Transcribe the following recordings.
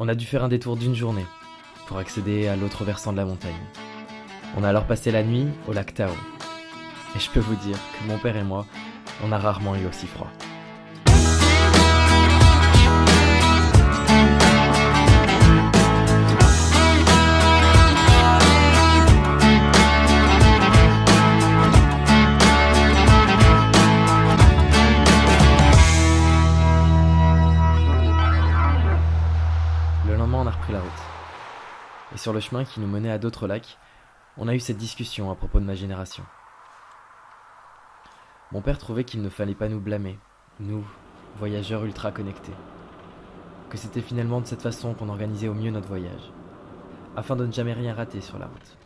On a dû faire un détour d'une journée pour accéder à l'autre versant de la montagne. On a alors passé la nuit au lac Tao. Et je peux vous dire que mon père et moi, on a rarement eu aussi froid. La route. Et sur le chemin qui nous menait à d'autres lacs, on a eu cette discussion à propos de ma génération. Mon père trouvait qu'il ne fallait pas nous blâmer, nous, voyageurs ultra connectés. Que c'était finalement de cette façon qu'on organisait au mieux notre voyage, afin de ne jamais rien rater sur la route.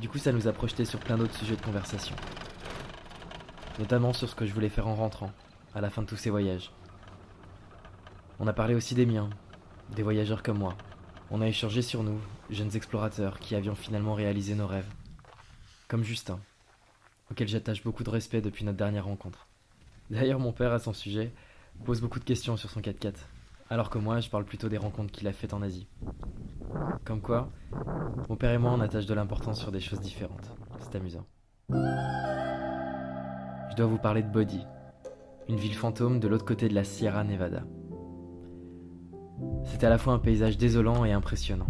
Du coup, ça nous a projeté sur plein d'autres sujets de conversation. Notamment sur ce que je voulais faire en rentrant, à la fin de tous ces voyages. On a parlé aussi des miens, des voyageurs comme moi. On a échangé sur nous, jeunes explorateurs qui avions finalement réalisé nos rêves. Comme Justin, auquel j'attache beaucoup de respect depuis notre dernière rencontre. D'ailleurs, mon père, à son sujet, pose beaucoup de questions sur son 4x4, alors que moi, je parle plutôt des rencontres qu'il a faites en Asie. Comme quoi, mon père et moi, on attache de l'importance sur des choses différentes. C'est amusant. Je dois vous parler de Body, une ville fantôme de l'autre côté de la Sierra Nevada. C'était à la fois un paysage désolant et impressionnant.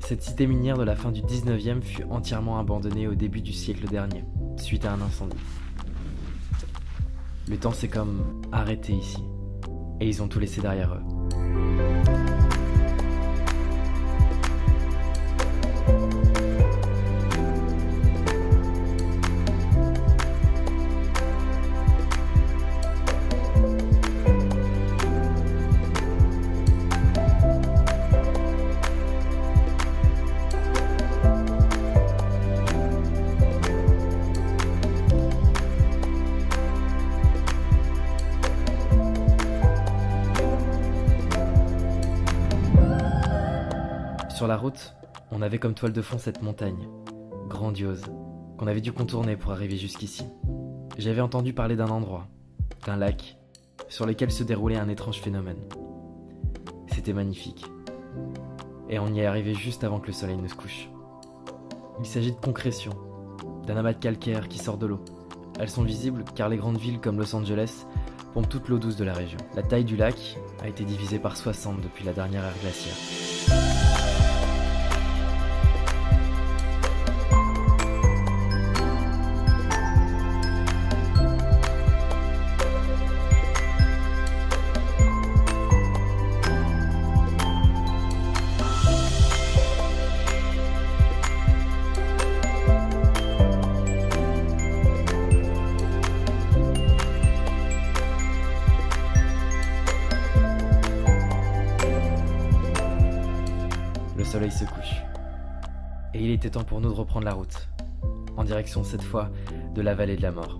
Cette cité minière de la fin du 19e fut entièrement abandonnée au début du siècle dernier, suite à un incendie. Le temps s'est comme arrêté ici, et ils ont tout laissé derrière eux. Sur la route, on avait comme toile de fond cette montagne, grandiose, qu'on avait dû contourner pour arriver jusqu'ici. J'avais entendu parler d'un endroit, d'un lac, sur lequel se déroulait un étrange phénomène. C'était magnifique. Et on y est arrivé juste avant que le soleil ne se couche. Il s'agit de concrétion, d'un amas de calcaire qui sort de l'eau. Elles sont visibles car les grandes villes comme Los Angeles pompent toute l'eau douce de la région. La taille du lac a été divisée par 60 depuis la dernière ère glaciaire. Soleil se couche. Et il était temps pour nous de reprendre la route, en direction cette fois de la vallée de la mort.